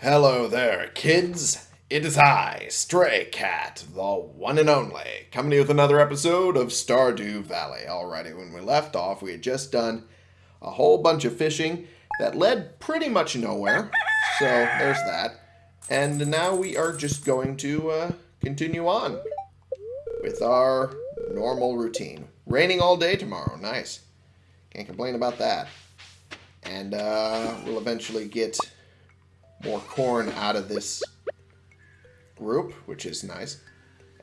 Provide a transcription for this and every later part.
Hello there, kids. It is I, Stray Cat, the one and only, coming to you with another episode of Stardew Valley. Alrighty, when we left off, we had just done a whole bunch of fishing that led pretty much nowhere. So there's that. And now we are just going to uh, continue on with our normal routine. Raining all day tomorrow. Nice. Can't complain about that. And uh, we'll eventually get more corn out of this group, which is nice.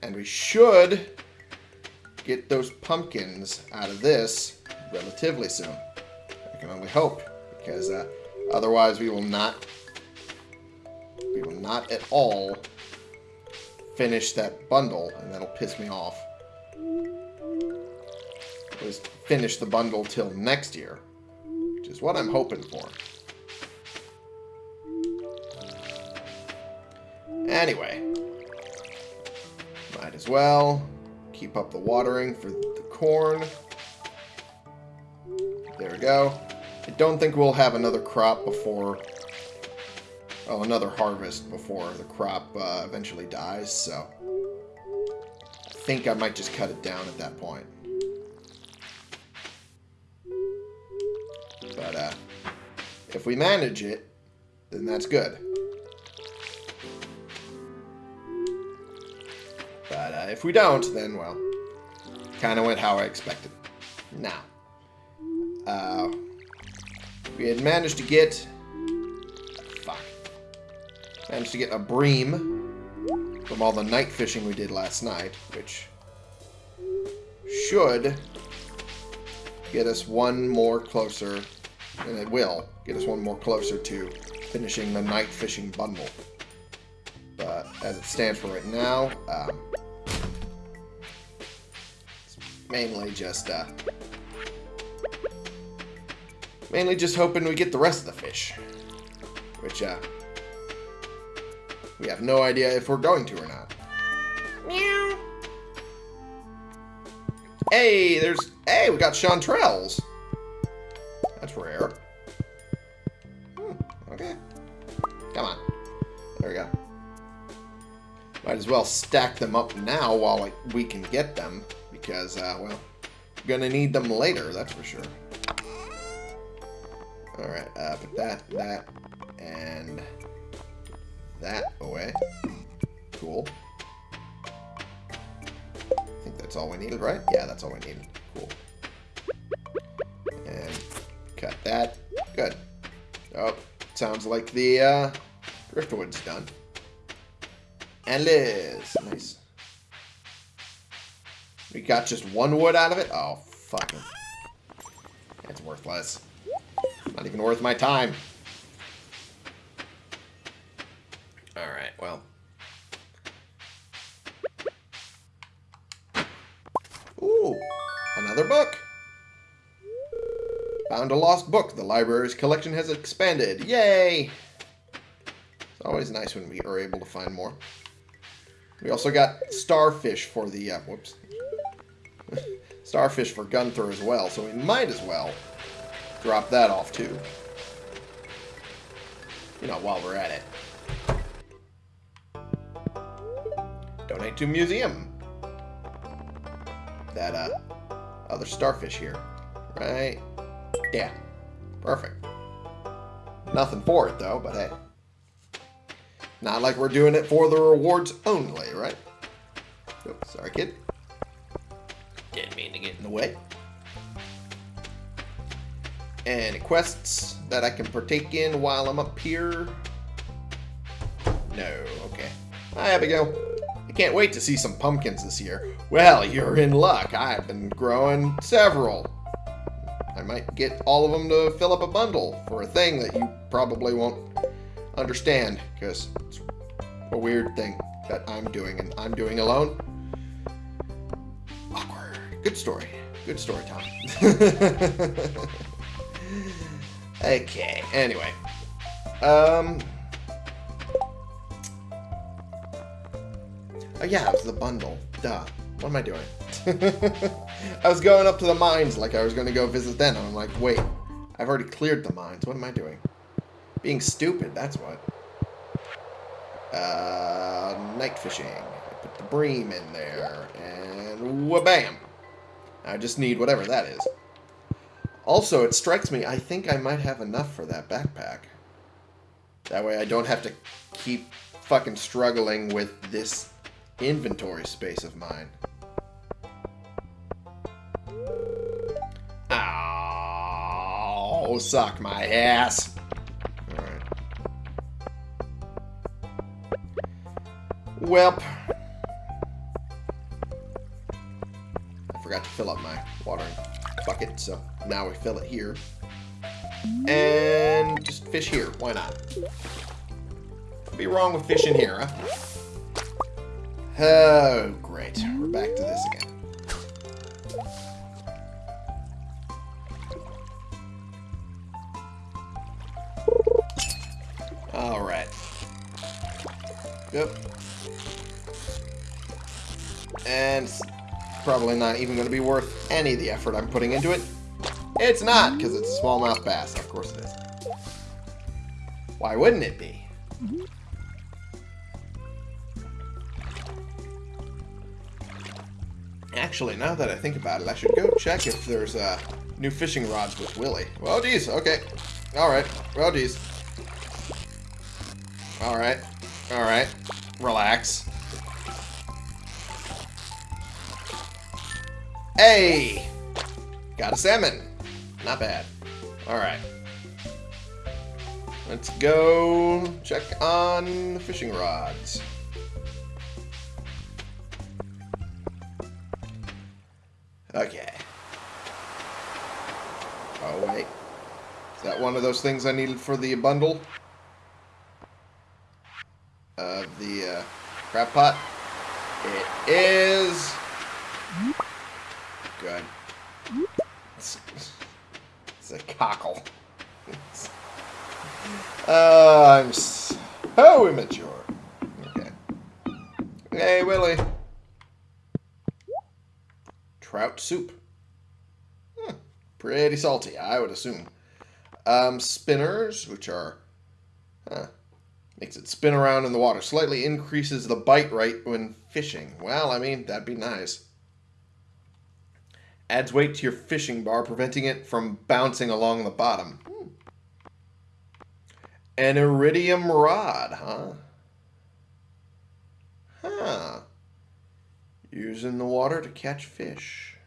And we should get those pumpkins out of this relatively soon. I can only hope, because uh, otherwise we will not, we will not at all finish that bundle, and that'll piss me off. Was finish the bundle till next year, which is what I'm hoping for. Anyway, might as well keep up the watering for the corn. There we go. I don't think we'll have another crop before... Oh, another harvest before the crop uh, eventually dies, so... I think I might just cut it down at that point. But, uh, if we manage it, then that's good. Uh, if we don't, then, well, kind of went how I expected. Now, uh, we had managed to get, fuck, managed to get a bream from all the night fishing we did last night, which should get us one more closer, and it will get us one more closer to finishing the night fishing bundle. But as it stands for right now, um, mainly just, uh, mainly just hoping we get the rest of the fish. Which, uh, we have no idea if we're going to or not. Meow. Hey, there's, hey, we got chanterelles. That's rare. Hmm, okay. Come on. There we go. Might as well stack them up now while like, we can get them because, uh, well, gonna need them later, that's for sure. Alright, uh, put that, that, and that away. Cool. I think that's all we needed, right? Yeah, that's all we needed. Cool. And cut that. Good. Oh, sounds like the uh, driftwood's done. And Liz. Nice. We got just one wood out of it? Oh, fucking. It's worthless. Not even worth my time. Alright, well. Ooh, another book. Found a lost book. The library's collection has expanded. Yay! It's always nice when we are able to find more. We also got starfish for the, uh, whoops. Starfish for Gunther as well, so we might as well drop that off too. You know, while we're at it. Donate to museum. That, uh, other starfish here. Right? Yeah. Perfect. Nothing for it, though, but hey. Not like we're doing it for the rewards only, right? Oops, sorry, kid. Get in the way. Any quests that I can partake in while I'm up here? No, okay. Ah, Hi, Abigail. I can't wait to see some pumpkins this year. Well, you're in luck. I've been growing several. I might get all of them to fill up a bundle for a thing that you probably won't understand because it's a weird thing that I'm doing and I'm doing alone. Good story. Good story time. okay, anyway. Um. Oh yeah, it was the bundle. Duh. What am I doing? I was going up to the mines like I was going to go visit them. I'm like, wait, I've already cleared the mines. What am I doing? Being stupid, that's what. Uh, night fishing. I put the bream in there. And wha-bam. I just need whatever that is. Also, it strikes me, I think I might have enough for that backpack. That way I don't have to keep fucking struggling with this inventory space of mine. Oh, suck my ass. Alright. Welp. Forgot to fill up my watering bucket, so now we fill it here. And just fish here. Why not? What'd be wrong with fishing here, huh? Oh, great. We're back to this again. Alright. Yep. And probably not even going to be worth any of the effort I'm putting into it. It's not, because it's a smallmouth bass. Of course it is. Why wouldn't it be? Actually, now that I think about it, I should go check if there's uh, new fishing rods with Willy. Well, geez, okay. Alright, well, geez. Alright, alright. Relax. Hey! Got a salmon. Not bad. Alright. Let's go check on the fishing rods. Okay. Oh, wait. Is that one of those things I needed for the bundle? Of the uh, crab pot? It is... Good. It's, it's a cockle. uh, I'm so immature. Okay. Hey, Willy. Trout soup. Hmm, pretty salty, I would assume. Um, spinners, which are... Huh, makes it spin around in the water. Slightly increases the bite rate when fishing. Well, I mean, that'd be nice. Adds weight to your fishing bar, preventing it from bouncing along the bottom. Hmm. An iridium rod, huh? Huh. Used in the water to catch fish.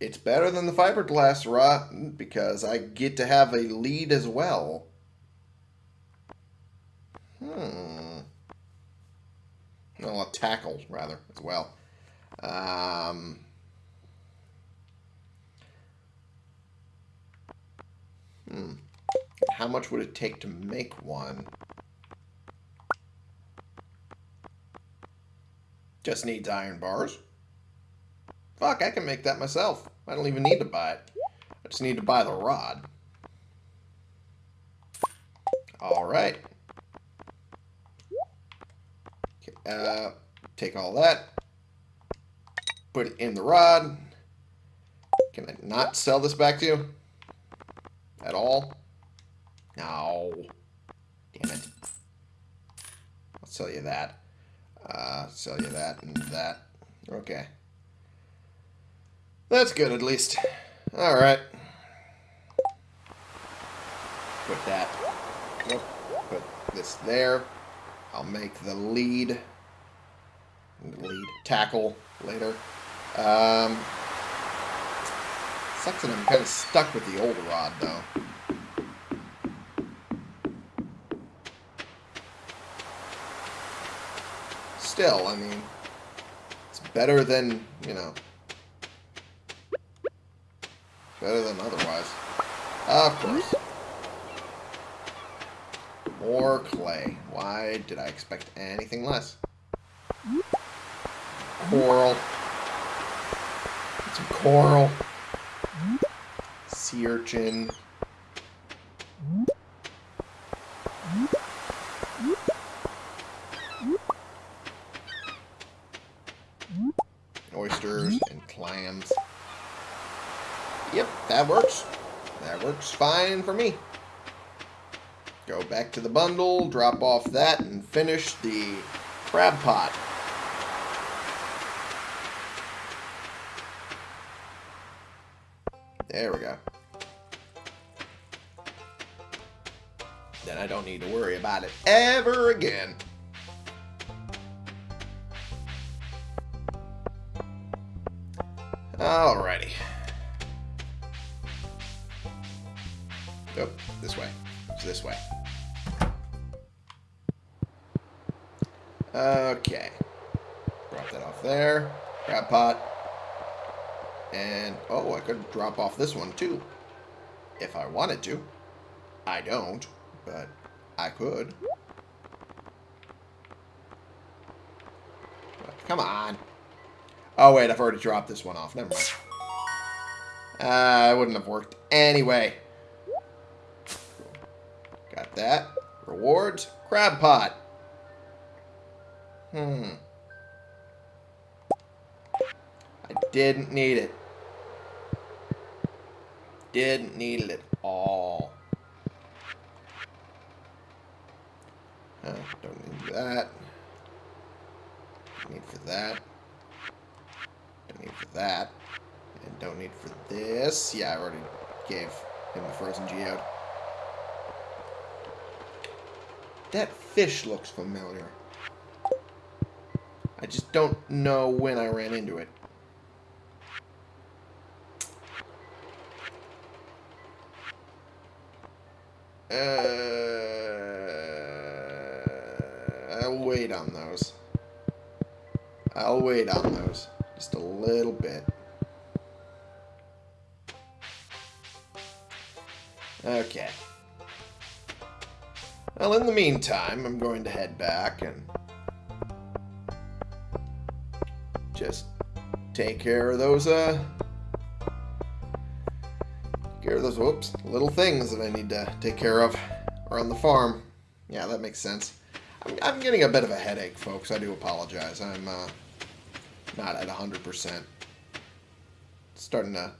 It's better than the fiberglass rod because I get to have a lead as well. Hmm. Well, a tackle, rather, as well. Um, hmm. How much would it take to make one? Just needs iron bars. Fuck, I can make that myself. I don't even need to buy it. I just need to buy the rod. Alright. Uh, take all that. Put it in the rod. Can I not sell this back to you? At all? No. Damn it. I'll sell you that. Uh, sell you that and that. Okay. That's good, at least. Alright. Put that. Put this there. I'll make the lead. Lead tackle later. Um, sucks that I'm kind of stuck with the old rod, though. still, I mean, it's better than, you know, better than otherwise. Of course. More clay. Why did I expect anything less? Coral. Some coral. Sea urchin. oysters and clams. Yep, that works. That works fine for me. Go back to the bundle, drop off that, and finish the crab pot. There we go. Then I don't need to worry about it ever again. Alrighty. Oh, this way. It's this way. Okay. Drop that off there. Crab pot. And, oh, I could drop off this one too. If I wanted to. I don't, but I could. Come on. Oh, wait, I've already dropped this one off. Never mind. Uh, it wouldn't have worked anyway. Got that. Rewards. Crab pot. Hmm. I didn't need it. Didn't need it at all. Uh, don't need that. Need for that. Don't need for that. And don't need for this. Yeah, I already gave him the frozen geode. That fish looks familiar. I just don't know when I ran into it. Uh, I'll wait on those. I'll wait on those. Just a little bit. Okay. Well, in the meantime, I'm going to head back and just take care of those, uh, those, whoops, little things that I need to take care of around the farm. Yeah, that makes sense. I'm, I'm getting a bit of a headache, folks. I do apologize. I'm, uh, not at 100%. Starting to,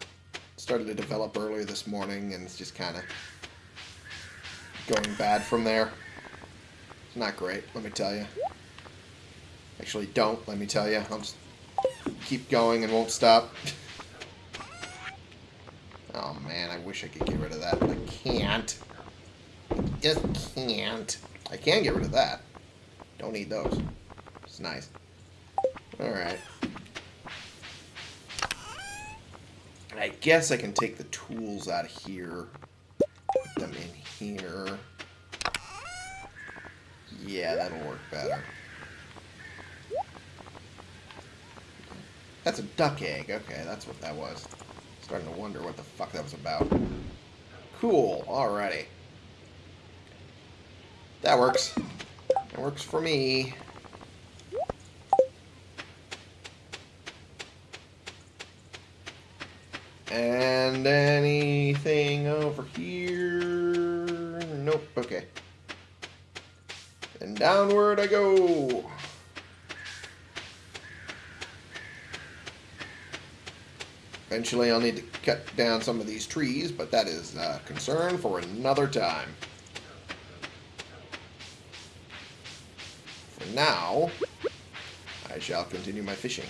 started to develop earlier this morning, and it's just kind of going bad from there. It's not great, let me tell you. Actually, don't, let me tell you. I'll just keep going and won't stop. oh man, I wish I could get rid of that, I can't. I just can't. I can get rid of that. Don't need those. It's nice. Alright. I guess I can take the tools out of here. Put them in here. Yeah, that'll work better. That's a duck egg. Okay, that's what that was. Starting to wonder what the fuck that was about. Cool. Alrighty. That works. That works for me. And anything over here? Nope. Okay. And downward I go. Eventually I'll need to cut down some of these trees, but that is a concern for another time. For now, I shall continue my fishing.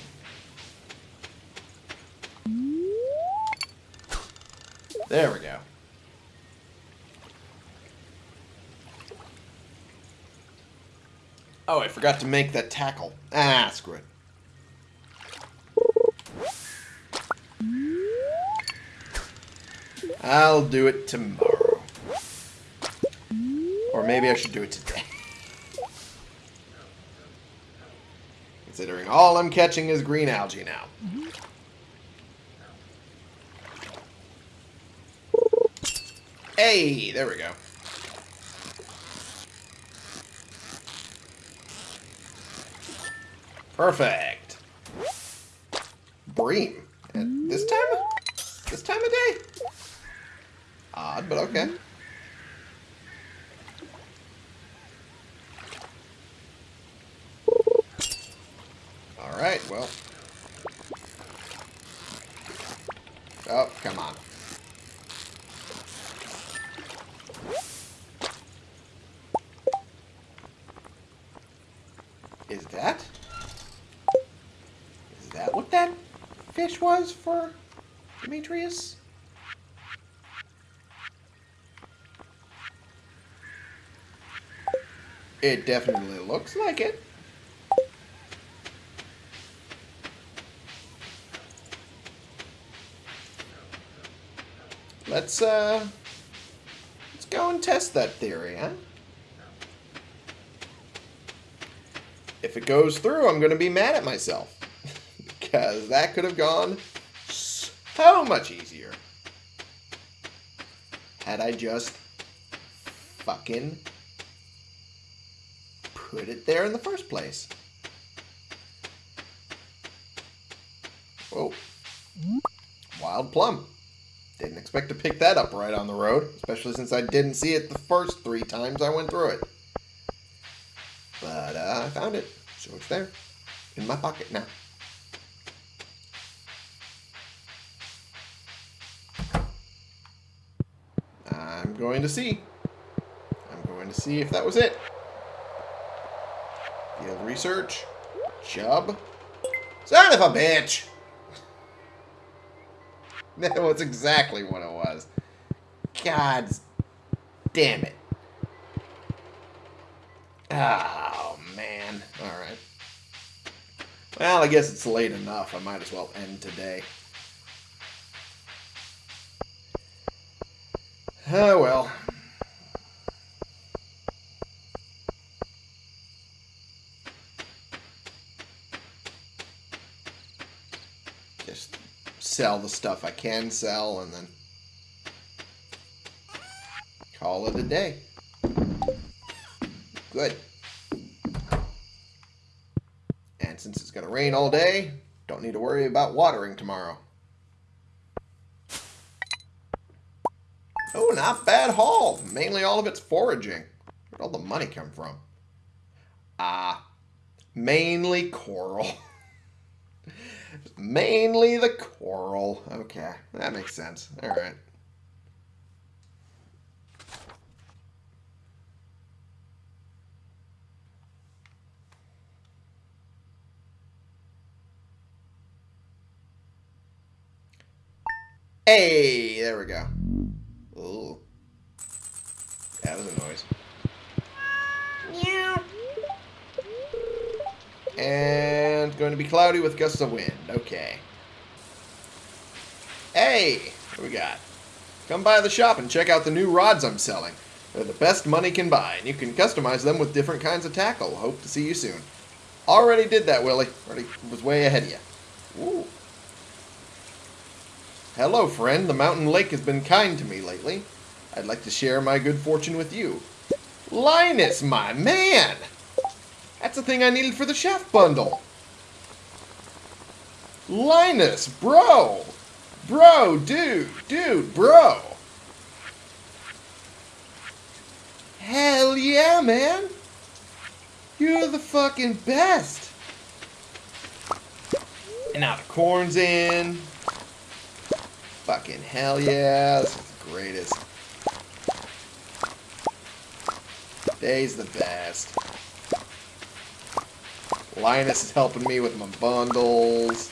There we go. Oh, I forgot to make that tackle. Ah, screw it. I'll do it tomorrow. Or maybe I should do it today. Considering all I'm catching is green algae now. Hey, there we go. Perfect. Bream. At this time? This time of day? Odd, but okay. Mm-hmm. Alright, well. Oh, come on. Is that? Is that what that fish was for Demetrius? It definitely looks like it. Let's, uh, let's go and test that theory, huh? If it goes through, I'm going to be mad at myself. because that could have gone so much easier. Had I just fucking put it there in the first place. Whoa. Wild plum. Didn't expect to pick that up right on the road, especially since I didn't see it the first three times I went through it. But uh, I found it, so it's there, in my pocket now. I'm going to see. I'm going to see if that was it. Research. Chub. Son of a bitch! That was exactly what it was. God damn it. Oh, man. Alright. Well, I guess it's late enough. I might as well end today. Oh, well. Just sell the stuff I can sell and then call it a day. Good. And since it's going to rain all day, don't need to worry about watering tomorrow. Oh, not bad haul. Mainly all of it's foraging. Where'd all the money come from? Ah, mainly coral. mainly the coral. Okay, that makes sense. All right. Hey, there we go. Ooh. That was a noise. Meow. And going to be cloudy with gusts of wind. Okay. Hey, what we got? Come by the shop and check out the new rods I'm selling. They're the best money can buy, and you can customize them with different kinds of tackle. Hope to see you soon. Already did that, Willy. Already was way ahead of you. Ooh. Hello, friend. The mountain lake has been kind to me lately. I'd like to share my good fortune with you. Linus, my man! That's the thing I needed for the chef bundle. Linus, bro! Bro, dude, dude, bro! Hell yeah, man! You're the fucking best! And now the corn's in. Fucking hell yeah, this is the greatest. Day's the best. Linus is helping me with my bundles.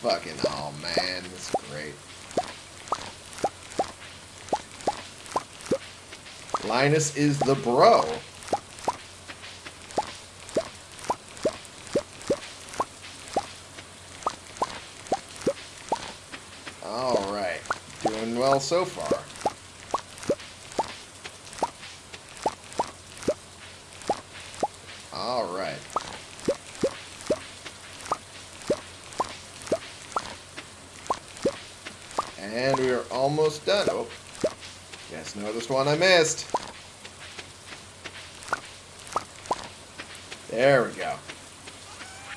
Fucking, oh man, this is great. Linus is the bro. Alright, doing well so far. Alright. And we are almost done. Oh, yes, noticed one I missed. There we go.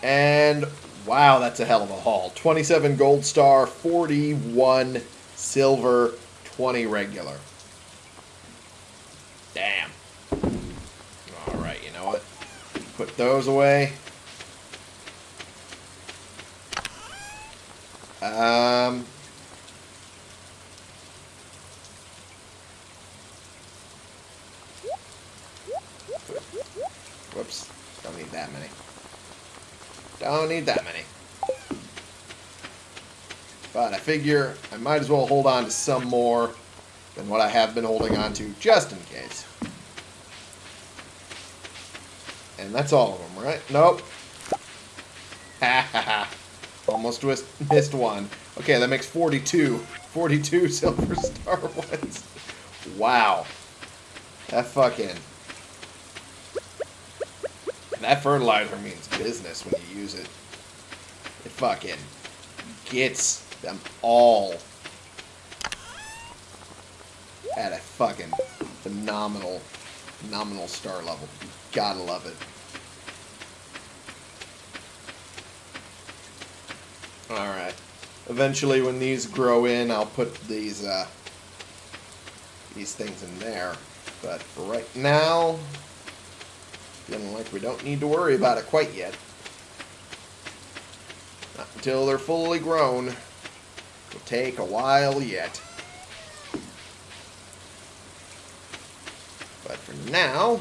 And wow, that's a hell of a haul. 27 gold star, 41 silver, 20 regular. Damn. Alright, you know what? Put those away. Um, whoops. Don't need that. that many. Don't need that many. But I figure I might as well hold on to some more than what I have been holding on to, just in case. And that's all of them, right? Nope. Ha ha ha. Almost missed one. Okay, that makes 42. 42 Silver Star ones. Wow. That fucking... That fertilizer means business when you use it. It fucking gets them all at a fucking phenomenal, phenomenal star level. You gotta love it. Alright. Eventually, when these grow in, I'll put these, uh, these things in there. But for right now, feeling like we don't need to worry about it quite yet. Not until they're fully grown. It'll take a while yet. But for now,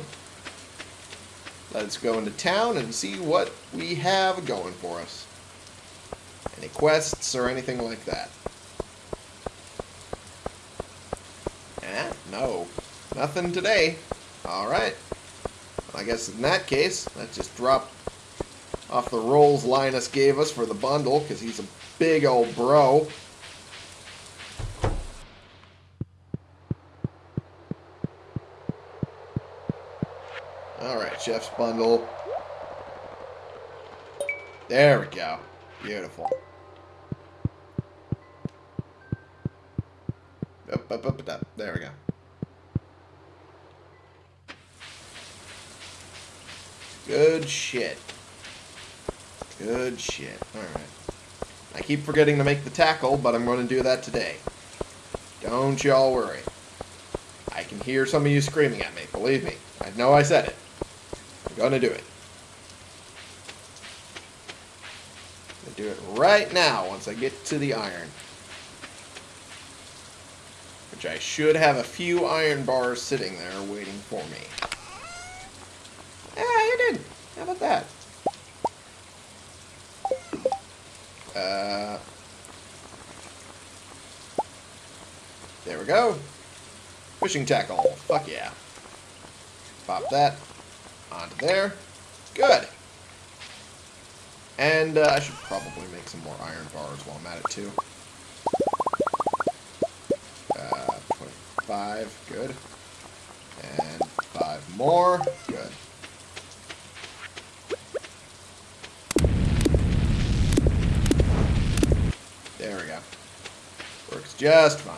let's go into town and see what we have going for us. Any quests or anything like that? Eh, no. Nothing today. Alright. I guess in that case, let's just drop off the rolls Linus gave us for the bundle, because he's a big old bro. Alright, chef's bundle. There we go. Beautiful. There we go. Good shit. Good shit. Alright. I keep forgetting to make the tackle, but I'm going to do that today. Don't y'all worry. I can hear some of you screaming at me. Believe me. I know I said it. I'm going to do it. I'll do it right now once I get to the iron. Which I should have a few iron bars sitting there waiting for me. Ah, you did. How about that? Uh, there we go. Fishing tackle. Fuck yeah. Pop that onto there. Good. And uh, I should probably make some more iron bars while I'm at it too. Uh, 25, good. And five more, good. There we go. Works just fine.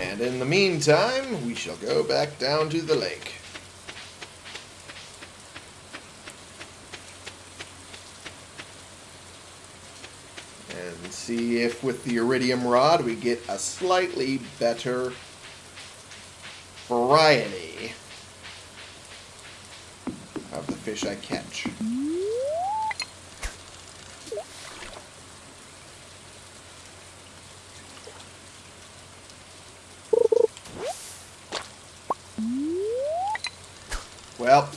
And in the meantime, we shall go back down to the lake. And see if with the iridium rod we get a slightly better variety of the fish I catch. Mm. Well,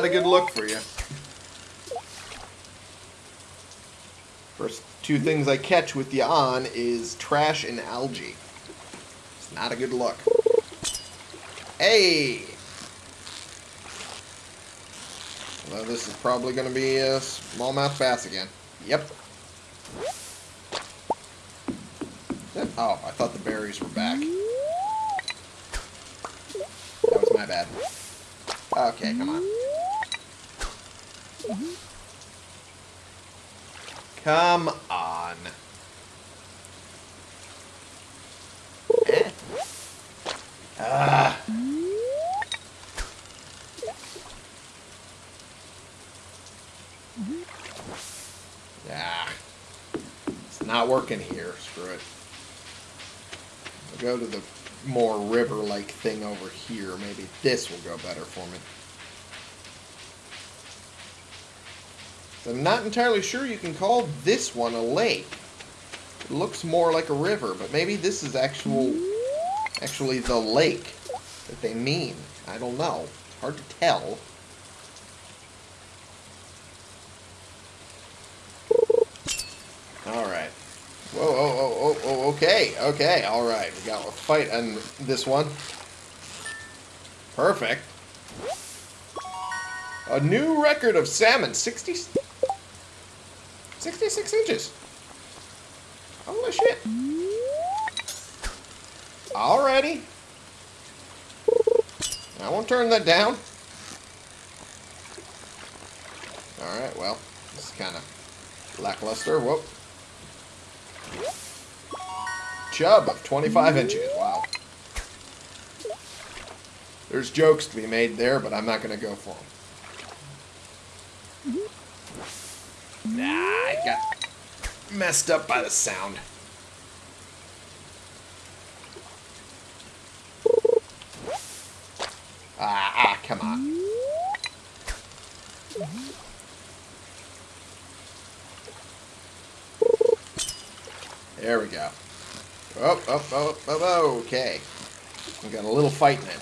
not a good look for you. First two things I catch with you on is trash and algae. It's not a good look. Hey! Well, this is probably going to be a smallmouth bass again. Yep. Oh, I thought the berries were back. That was my bad. Okay, come on. Come on. Ah. Ah. It's not working here. Screw it. I'll go to the more river-like thing over here. Maybe this will go better for me. I'm not entirely sure you can call this one a lake. It looks more like a river, but maybe this is actual, actually the lake that they mean. I don't know. It's hard to tell. Alright. Whoa, oh, oh, oh, oh, okay, okay, alright. We got a fight on this one. Perfect. A new record of salmon, 60, 66 inches. Holy shit. Alrighty. I won't turn that down. Alright, well, this is kind of lackluster. Whoop. Chub of 25 inches. Wow. There's jokes to be made there, but I'm not going to go for them. Nah, I got messed up by the sound. Ah, ah, come on. There we go. Oh, oh, oh, oh, okay. We got a little fighting it.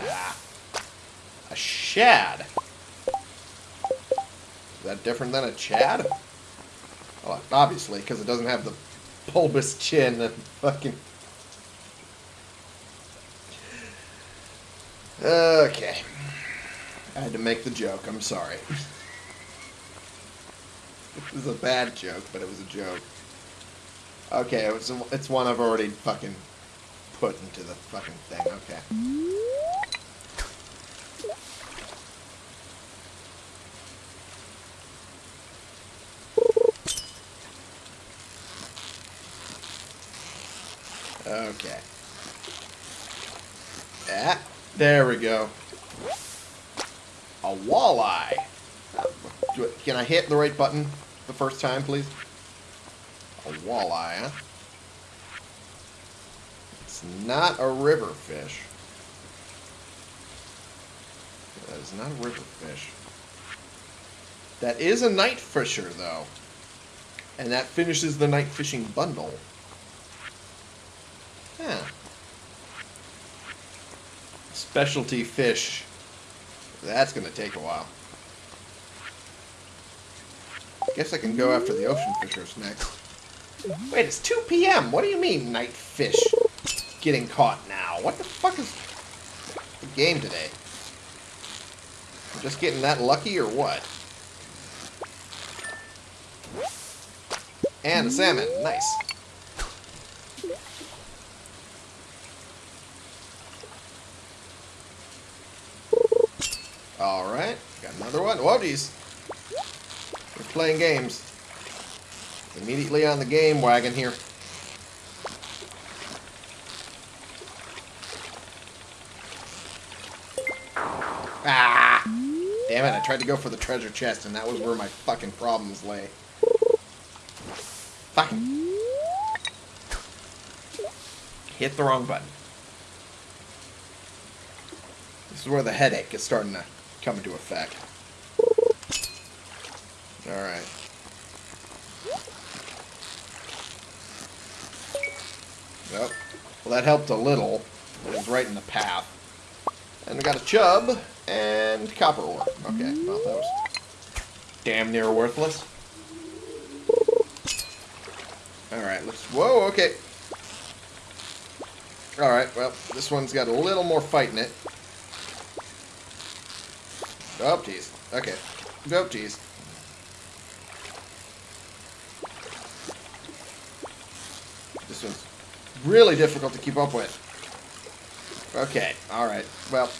Ah. A shad. Different than a chad? Well, obviously, because it doesn't have the bulbous chin and fucking... Okay. I had to make the joke. I'm sorry. it was a bad joke, but it was a joke. Okay, it's one I've already fucking put into the fucking thing. Okay. Okay. Yeah, there we go. A walleye. Can I hit the right button the first time, please? A walleye, huh? It's not a river fish. That is not a river fish. That is a night fisher, though. And that finishes the night fishing bundle. Specialty fish. That's going to take a while. Guess I can go after the ocean fishers next. Wait, it's 2 p.m. What do you mean night fish getting caught now? What the fuck is the game today? I'm just getting that lucky or what? And a salmon. Nice. Alright, got another one. Whoa, geez. We're playing games. Immediately on the game wagon here. Ah! Damn it, I tried to go for the treasure chest, and that was where my fucking problems lay. Fucking... Hit the wrong button. This is where the headache is starting to come into effect. Alright. Yep. Well, that helped a little. It was right in the path. And we got a chub and copper ore. Okay, well, that was damn near worthless. Alright, let's... Whoa, okay. Alright, well, this one's got a little more fight in it. Oh, jeez. Okay. Oh, jeez. This one's really difficult to keep up with. Okay, alright. Well,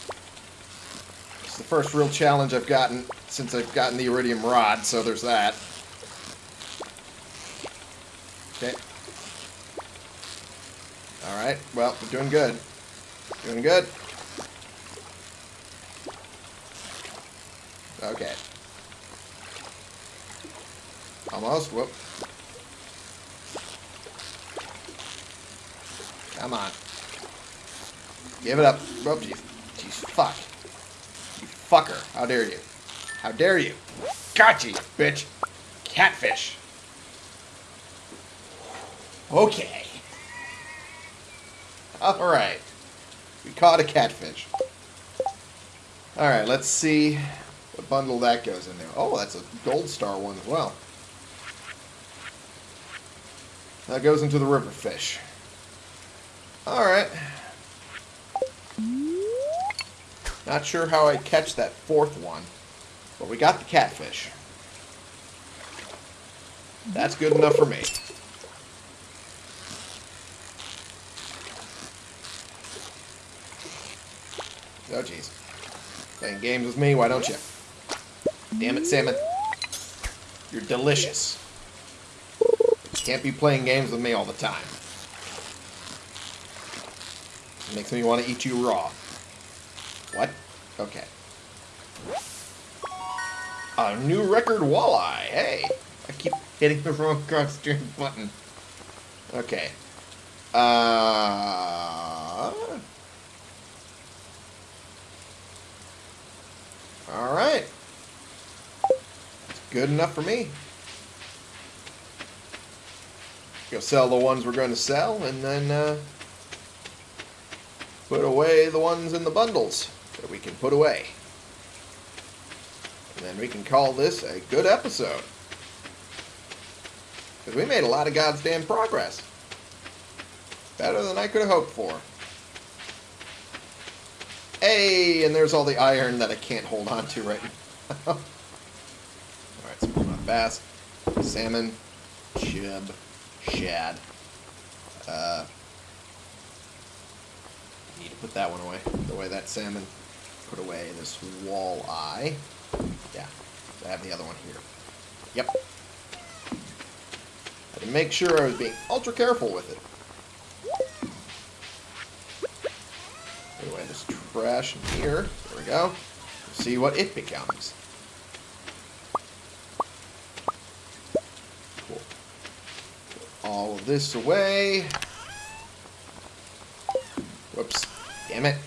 it's the first real challenge I've gotten since I've gotten the iridium rod, so there's that. Okay. Alright, well, we're doing good. Doing good. Okay. Whoop. Come on. Give it up. Oh, jeez. Jeez, fuck. You fucker. How dare you. How dare you. Got you, bitch. Catfish. Okay. Alright. We caught a catfish. Alright, let's see what bundle that goes in there. Oh, that's a gold star one as well. That goes into the river fish. Alright. Not sure how I catch that fourth one, but we got the catfish. That's good enough for me. Oh, jeez. Playing games with me, why don't you? Damn it, Salmon. You're delicious. Can't be playing games with me all the time. It makes me want to eat you raw. What? Okay. A new record walleye. Hey. I keep hitting the wrong cross-steering button. Okay. Uh... Alright. Good enough for me. Go sell the ones we're going to sell, and then uh, put away the ones in the bundles that we can put away. And then we can call this a good episode. Because we made a lot of goddamn progress. Better than I could have hoped for. Hey, and there's all the iron that I can't hold on to right now. Alright, so smallmouth bass, salmon, chub, shad. Uh, need to put that one away. Put away that salmon. Put away this walleye. Yeah, I have the other one here. Yep. I had to make sure I was being ultra careful with it. Away this trash in here. There we go. See what it becomes. Cool. Put all of this away. Whoops. Damn it.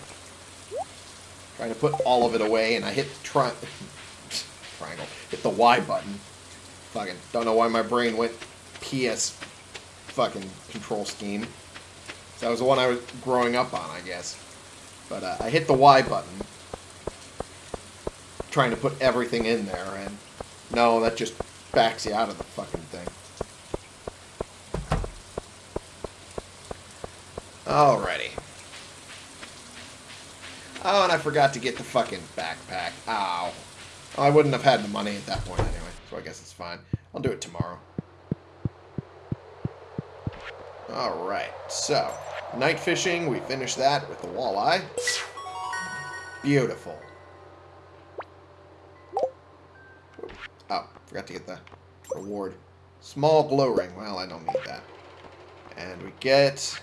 Trying to put all of it away, and I hit tri triangle. Hit the Y button. Fucking don't know why my brain went PS fucking control scheme. That was the one I was growing up on, I guess. But uh, I hit the Y button, trying to put everything in there, and no, that just backs you out of the fucking thing. Alrighty. Oh, and I forgot to get the fucking backpack. Ow. Oh, I wouldn't have had the money at that point anyway, so I guess it's fine. I'll do it tomorrow. Alright, so, night fishing, we finished that with the walleye. Beautiful. Oh, forgot to get the reward. Small glow ring. Well, I don't need that. And we get...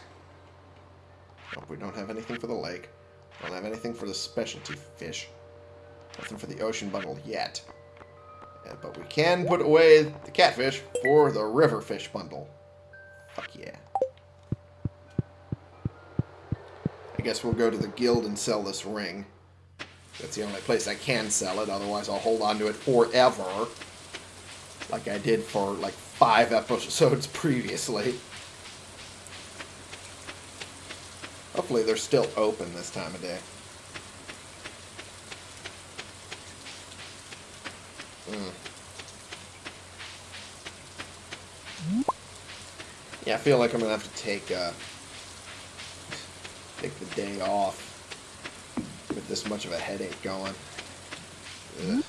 We don't have anything for the lake. Don't have anything for the specialty fish. Nothing for the ocean bundle yet. Yeah, but we can put away the catfish for the river fish bundle. Fuck yeah. I guess we'll go to the guild and sell this ring. That's the only place I can sell it, otherwise I'll hold on to it forever. Like I did for like five episodes previously. Hopefully they're still open this time of day. Mm. Yeah, I feel like I'm gonna have to take uh, take the day off with this much of a headache going. Ugh.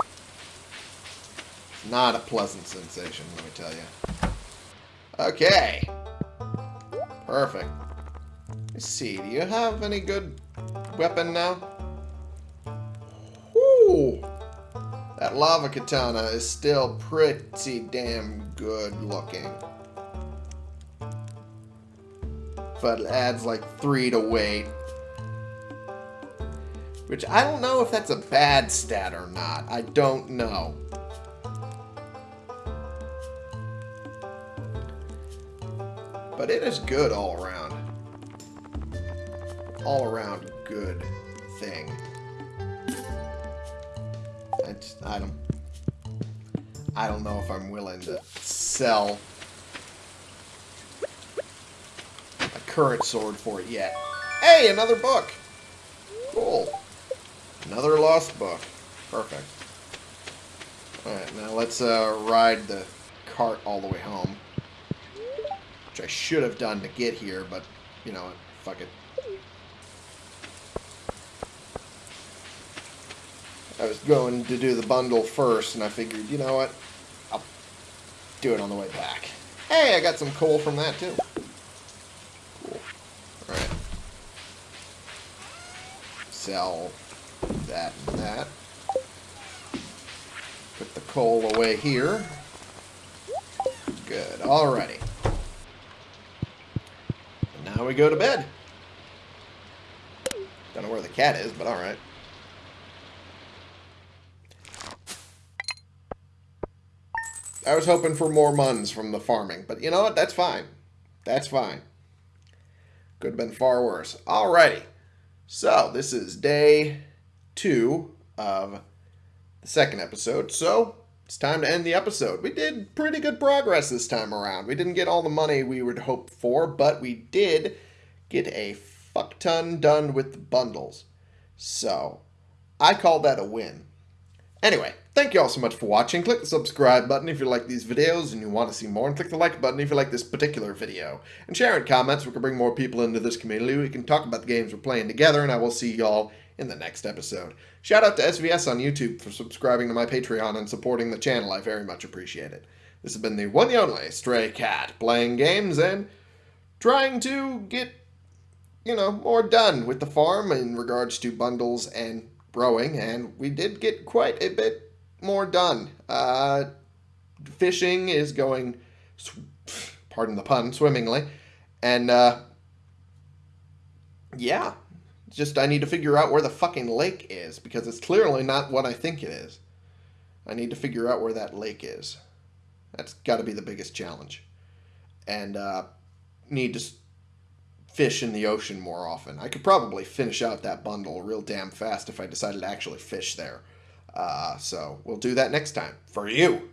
Not a pleasant sensation, let me tell you. Okay. Perfect. See, do you have any good weapon now? Whoo! That lava katana is still pretty damn good looking. But it adds like three to weight. Which I don't know if that's a bad stat or not. I don't know. But it is good all around. All around good thing. I, just, I don't... I don't know if I'm willing to sell a current sword for it yet. Hey, another book! Cool. Another lost book. Perfect. Alright, now let's uh, ride the cart all the way home. Which I should have done to get here, but, you know, fuck it. I was going to do the bundle first, and I figured, you know what? I'll do it on the way back. Hey, I got some coal from that, too. Cool. Alright. Sell that and that. Put the coal away here. Good. Alrighty. And now we go to bed. Don't know where the cat is, but alright. I was hoping for more muns from the farming, but you know what? That's fine. That's fine. Could have been far worse. Alrighty. So, this is day two of the second episode. So, it's time to end the episode. We did pretty good progress this time around. We didn't get all the money we would hope for, but we did get a fuck ton done with the bundles. So, I call that a win. Anyway, thank you all so much for watching. Click the subscribe button if you like these videos and you want to see more, and click the like button if you like this particular video. And share in comments, we can bring more people into this community. We can talk about the games we're playing together, and I will see y'all in the next episode. Shout out to SVS on YouTube for subscribing to my Patreon and supporting the channel. I very much appreciate it. This has been the one and only Stray Cat, playing games and trying to get, you know, more done with the farm in regards to bundles and growing, and we did get quite a bit more done. Uh, fishing is going, pardon the pun, swimmingly, and uh, yeah, just I need to figure out where the fucking lake is because it's clearly not what I think it is. I need to figure out where that lake is. That's got to be the biggest challenge, and uh, need to fish in the ocean more often. I could probably finish out that bundle real damn fast if I decided to actually fish there. Uh, so we'll do that next time for you.